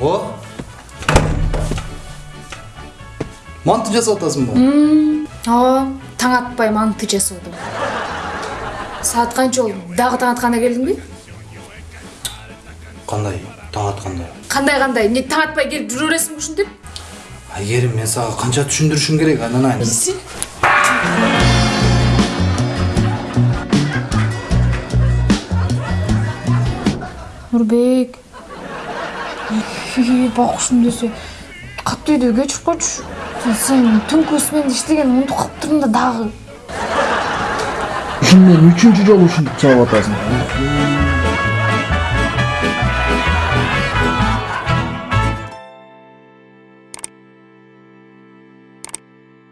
о манты жасап атасыңбы ооба таң атпай манты жасадым саат канча болду дагы таң атканда келдиңби кандай таң атканда кандай кандай эмне таң атпай келип жүрө бересиңби ушинтип айгерим мен сага канча түшүндүрүшүм керек анан Билсин. нурбек бакушум десе. Катуу үйдө кечирип койчу сен түнкү сменде иштеген унутуп калыптырмын да дагы. Мен үчүнчү жолу ушинтип чалып атасың